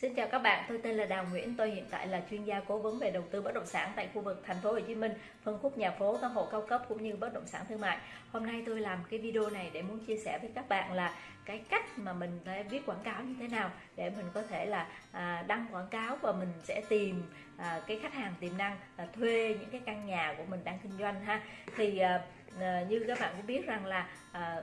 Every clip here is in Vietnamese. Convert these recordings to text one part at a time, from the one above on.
Xin chào các bạn, tôi tên là Đào Nguyễn, tôi hiện tại là chuyên gia cố vấn về đầu tư bất động sản tại khu vực thành phố Hồ Chí Minh, phân khúc nhà phố, căn hộ cao cấp cũng như bất động sản thương mại. Hôm nay tôi làm cái video này để muốn chia sẻ với các bạn là cái cách mà mình phải viết quảng cáo như thế nào để mình có thể là à, đăng quảng cáo và mình sẽ tìm à, cái khách hàng tiềm năng à, thuê những cái căn nhà của mình đang kinh doanh ha. Thì à, à, như các bạn cũng biết rằng là à,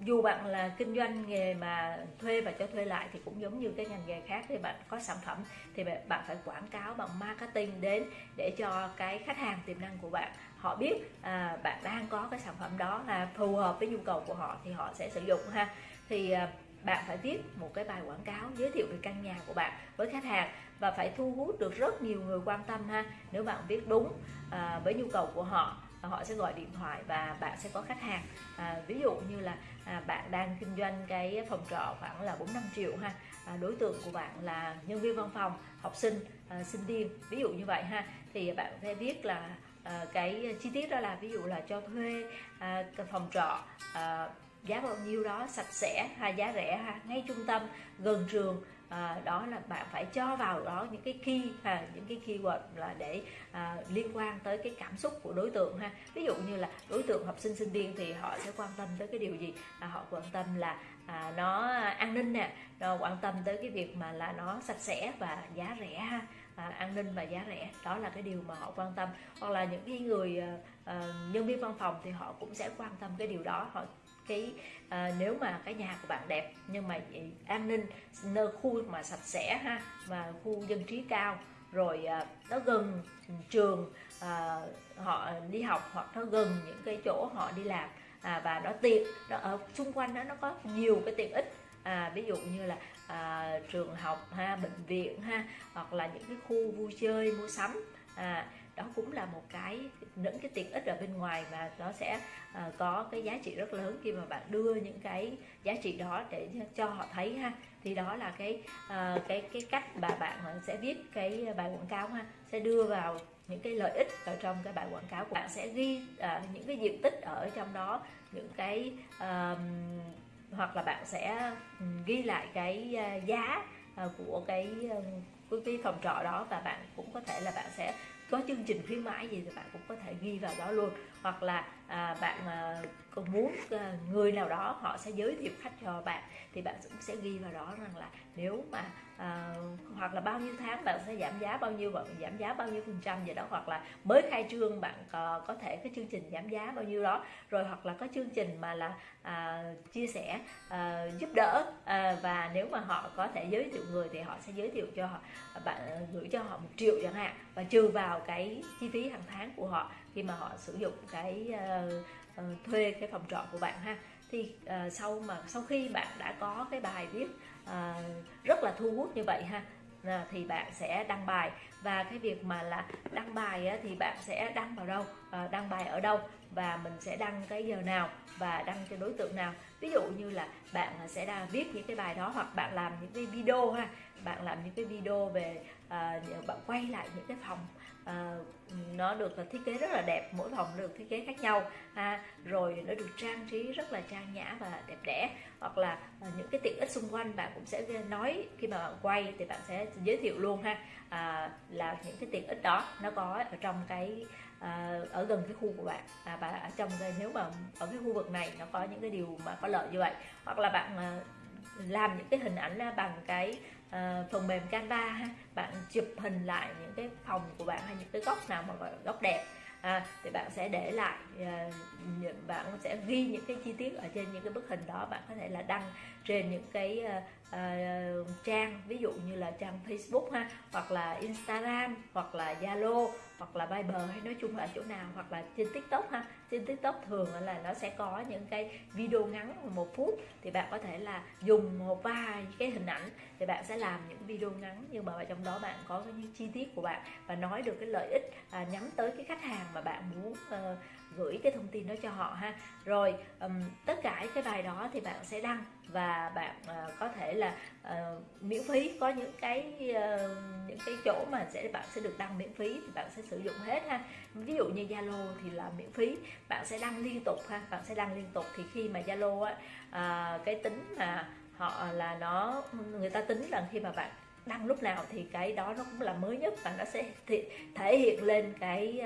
dù bạn là kinh doanh nghề mà thuê và cho thuê lại thì cũng giống như cái ngành nghề khác thì bạn có sản phẩm thì bạn phải quảng cáo bằng marketing đến để cho cái khách hàng tiềm năng của bạn. Họ biết à, bạn đang có cái sản phẩm đó là phù hợp với nhu cầu của họ thì họ sẽ sử dụng ha. Thì à, bạn phải viết một cái bài quảng cáo giới thiệu về căn nhà của bạn với khách hàng và phải thu hút được rất nhiều người quan tâm ha. Nếu bạn viết đúng à, với nhu cầu của họ Ờ, họ sẽ gọi điện thoại và bạn sẽ có khách hàng. À, ví dụ như là à, bạn đang kinh doanh cái phòng trọ khoảng là 4 5 triệu ha. À, đối tượng của bạn là nhân viên văn phòng học sinh à, sinh viên ví dụ như vậy ha. Thì bạn sẽ biết là à, cái chi tiết đó là ví dụ là cho thuê à, phòng trọ à, giá bao nhiêu đó sạch sẽ hay giá rẻ ha. Ngay trung tâm gần trường à, đó là bạn phải cho vào đó những cái key ha những cái keyword là để à, liên quan tới cái cảm xúc của đối tượng ha. Ví dụ như là đối tượng học sinh sinh viên thì họ sẽ quan tâm tới cái điều gì? À, họ quan tâm là à, nó an ninh nè nó quan tâm tới cái việc mà là nó sạch sẽ và giá rẻ ha. À, an ninh và giá rẻ đó là cái điều mà họ quan tâm. Hoặc là những cái người à, à nhân viên văn phòng thì họ cũng sẽ quan tâm cái điều đó họ cái à, nếu mà cái nhà của bạn đẹp nhưng mà an ninh nơi khu mà sạch sẽ ha và khu dân trí cao rồi à, nó gần trường à, họ đi học hoặc nó gần những cái chỗ họ đi làm à, và nó tiện nó ở xung quanh đó nó có nhiều cái tiện ích. À, ví dụ như là à, trường học ha bệnh viện ha hoặc là những cái khu vui chơi mua sắm à, đó cũng là một cái những cái tiện ích ở bên ngoài mà nó sẽ uh, có cái giá trị rất lớn khi mà bạn đưa những cái giá trị đó để cho họ thấy ha. Thì đó là cái uh, cái cái cách mà bạn ờ, sẽ viết cái bài quảng cáo ha. Sẽ đưa vào những cái lợi ích ở trong cái bài quảng cáo của bạn. Sẽ ghi uh, những cái diện tích ở trong đó những cái uh, hoặc là bạn sẽ ghi lại cái giá của cái cái, cái phòng trọ đó và bạn cũng có thể là bạn sẽ có chương trình khuyến mãi gì thì bạn cũng có thể ghi vào đó luôn. Hoặc là à, bạn à, còn muốn à, người nào đó họ sẽ giới thiệu khách cho bạn thì bạn cũng sẽ ghi vào đó rằng là nếu mà à, hoặc là bao nhiêu tháng bạn sẽ giảm giá bao nhiêu bạn giảm giá bao nhiêu phần trăm vậy đó hoặc là mới khai trương bạn có, có thể cái chương trình giảm giá bao nhiêu đó rồi hoặc là có chương trình mà là à, chia sẻ à, giúp đỡ à, và nếu mà họ có thể giới thiệu người thì họ sẽ giới thiệu cho họ bạn gửi cho họ một triệu chẳng hạn và trừ vào cái chi phí hàng tháng của họ khi mà họ sử dụng cái uh, uh, thuê cái phòng trọ của bạn ha. Thì uh, sau mà sau khi bạn đã có cái bài viết uh, rất là thu hút như vậy ha à, thì bạn sẽ đăng bài. Và cái việc mà là đăng bài á, thì bạn sẽ đăng vào đâu? À, đăng bài ở đâu và mình sẽ đăng cái giờ nào và đăng cho đối tượng nào. Ví dụ như là bạn sẽ đang viết những cái bài đó hoặc bạn làm những cái video ha bạn làm những cái video về à, bạn quay lại những cái phòng à, nó được là thiết kế rất là đẹp mỗi phòng được thiết kế khác nhau ha. Rồi nó được trang trí rất là trang nhã và đẹp đẽ. Hoặc là à, những cái tiện ích xung quanh bạn cũng sẽ nói khi mà bạn quay thì bạn sẽ giới thiệu luôn ha. À, là những cái tiện ích đó nó có ở trong cái à, ở gần cái khu của bạn. À, và ở trong cái nếu mà ở cái khu vực này nó có những cái điều mà có lợi như vậy hoặc là bạn à, làm những cái hình ảnh bằng cái uh, phần mềm Canva ha bạn chụp hình lại những cái phòng của bạn hay những cái góc nào mà gọi là góc đẹp à, thì bạn sẽ để lại uh, bạn sẽ ghi những cái chi tiết ở trên những cái bức hình đó. Bạn có thể là đăng trên những cái uh, uh, trang ví dụ như là trang Facebook ha hoặc là Instagram hoặc là Zalo hoặc là Viber hay nói chung là ở chỗ nào hoặc là trên TikTok ha. Trên TikTok thường là nó sẽ có những cái video ngắn một phút thì bạn có thể là dùng một vài cái hình ảnh thì bạn sẽ làm những video ngắn nhưng mà trong đó bạn có những chi tiết của bạn và nói được cái lợi ích à, nhắm tới cái khách hàng mà bạn muốn uh, gửi cái thông tin đó cho họ ha. Rồi um, tất cả cái bài đó thì bạn sẽ đăng và bạn uh, có thể là uh, miễn phí. Có những cái uh, những cái chỗ mà sẽ bạn sẽ được đăng miễn phí thì bạn sẽ sử dụng hết ha. Ví dụ như Zalo thì là miễn phí. Bạn sẽ đăng liên tục ha bạn sẽ đăng liên tục. Thì khi mà Zalo á uh, cái tính mà họ là nó người ta tính rằng khi mà bạn đăng lúc nào thì cái đó nó cũng là mới nhất và nó sẽ thể hiện lên cái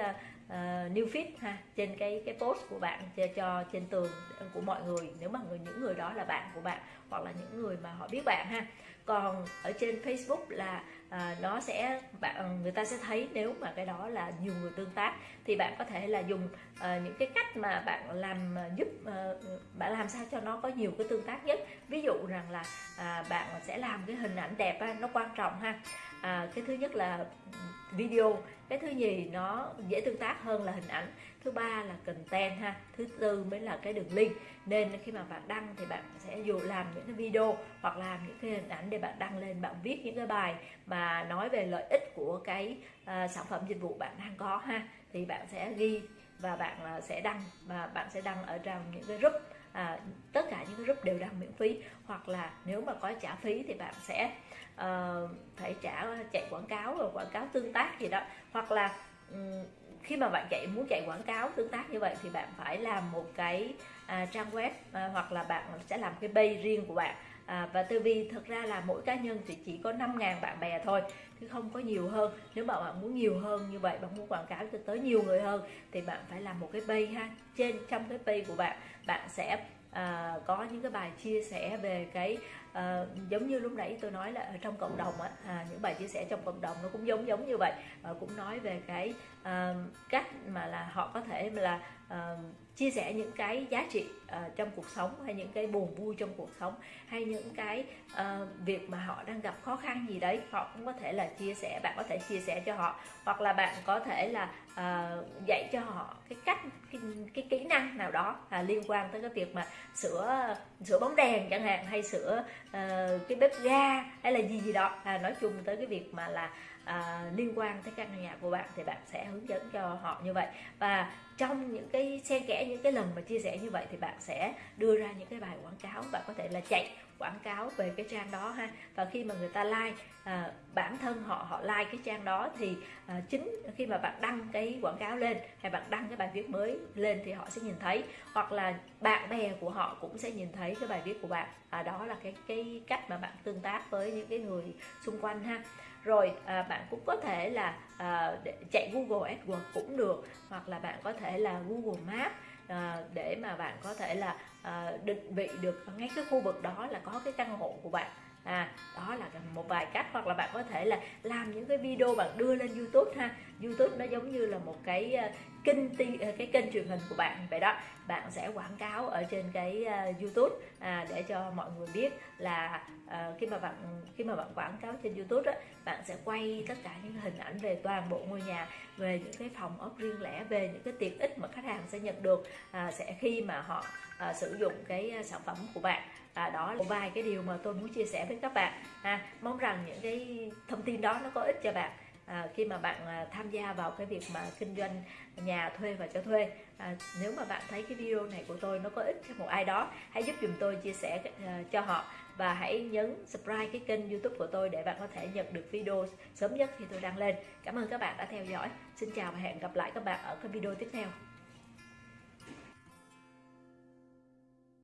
uh, new feed ha trên cái cái post của bạn cho, cho trên tường của mọi người. Nếu mà người những người đó là bạn của bạn hoặc là những người mà họ biết bạn ha còn ở trên Facebook là à, nó sẽ bạn người ta sẽ thấy nếu mà cái đó là nhiều người tương tác thì bạn có thể là dùng à, những cái cách mà bạn làm giúp à, bạn làm sao cho nó có nhiều cái tương tác nhất. Ví dụ rằng là à, bạn sẽ làm cái hình ảnh đẹp á, nó quan trọng ha. À, cái thứ nhất là video cái thứ nhì nó dễ tương tác hơn là hình ảnh thứ ba là content ha. Thứ tư mới là cái đường link. Nên khi mà bạn đăng thì bạn sẽ dù làm những cái video hoặc làm những cái hình ảnh để bạn đăng lên bạn viết những cái bài mà nói về lợi ích của cái uh, sản phẩm dịch vụ bạn đang có ha. Thì bạn sẽ ghi và bạn uh, sẽ đăng và bạn sẽ đăng ở trong những cái group à, tất cả những cái group đều đăng miễn phí. Hoặc là nếu mà có trả phí thì bạn sẽ uh, phải trả chạy quảng cáo rồi quảng cáo tương tác gì đó. Hoặc là um, khi mà bạn chạy muốn chạy quảng cáo tương tác như vậy thì bạn phải làm một cái à, trang web à, hoặc là bạn sẽ làm cái page riêng của bạn. À, và tư vi thực ra là mỗi cá nhân thì chỉ có 5.000 bạn bè thôi chứ không có nhiều hơn. Nếu mà bạn muốn nhiều hơn như vậy bạn muốn quảng cáo cho tới nhiều người hơn thì bạn phải làm một cái page ha. Trên trong cái page của bạn bạn sẽ à, có những cái bài chia sẻ về cái à, giống như lúc nãy tôi nói là ở trong cộng đồng á à, những bài chia sẻ trong cộng đồng nó cũng giống giống như vậy. À, cũng nói về cái à, cách mà là họ có thể là à, chia sẻ những cái giá trị à, trong cuộc sống hay những cái buồn vui trong cuộc sống hay những cái à, việc mà họ đang gặp khó khăn gì đấy họ cũng có thể là chia sẻ bạn có thể chia sẻ cho họ. Hoặc là bạn có thể là à, dạy cho họ cái cách cái, cái kỹ năng nào đó à, liên quan tới cái việc mà sửa sửa bóng đèn chẳng hạn hay sửa uh, cái bếp ga hay là gì gì đó. À, nói chung tới cái việc mà là à, liên quan tới căn nhà của bạn thì bạn sẽ hướng dẫn cho họ như vậy. Và trong những cái xen kẽ những cái lần mà chia sẻ như vậy thì bạn sẽ đưa ra những cái bài quảng cáo. Bạn có thể là chạy quảng cáo về cái trang đó ha. Và khi mà người ta like à, bản thân họ họ like cái trang đó thì à, chính khi mà bạn đăng cái quảng cáo lên hay bạn đăng cái bài viết mới lên thì họ sẽ nhìn thấy. Hoặc là bạn bè của họ cũng sẽ nhìn thấy cái bài viết của bạn. À, đó là cái cái cách mà bạn tương tác với những cái người xung quanh ha rồi à, bạn cũng có thể là à, chạy Google AdWords cũng được hoặc là bạn có thể là Google Maps à, để mà bạn có thể là à, định vị được ngay cái khu vực đó là có cái căn hộ của bạn. À đó là một vài cách hoặc là bạn có thể là làm những cái video bạn đưa lên YouTube ha. YouTube nó giống như là một cái à, kênh ti, ờ, cái kênh truyền hình của bạn vậy đó bạn sẽ quảng cáo ở trên cái uh, YouTube à, để cho mọi người biết là uh, khi mà bạn khi mà bạn quảng cáo trên YouTube đó bạn sẽ quay tất cả những hình ảnh về toàn bộ ngôi nhà về những cái phòng ốc riêng lẻ về những cái tiện ích mà khách hàng sẽ nhận được à, sẽ khi mà họ à, sử dụng cái sản phẩm của bạn. À, đó là một vài cái điều mà tôi muốn chia sẻ với các bạn. À, mong rằng những cái thông tin đó nó có ích cho bạn à, khi mà bạn à, tham gia vào cái việc mà kinh doanh nhà thuê và cho thuê à, nếu mà bạn thấy cái video này của tôi nó có ích cho một ai đó hãy giúp dùm tôi chia sẻ à, cho họ. Và hãy nhấn subscribe cái kênh youtube của tôi để bạn có thể nhận được video sớm nhất khi tôi đăng lên. Cảm ơn các bạn đã theo dõi. Xin chào và hẹn gặp lại các bạn ở cái video tiếp theo.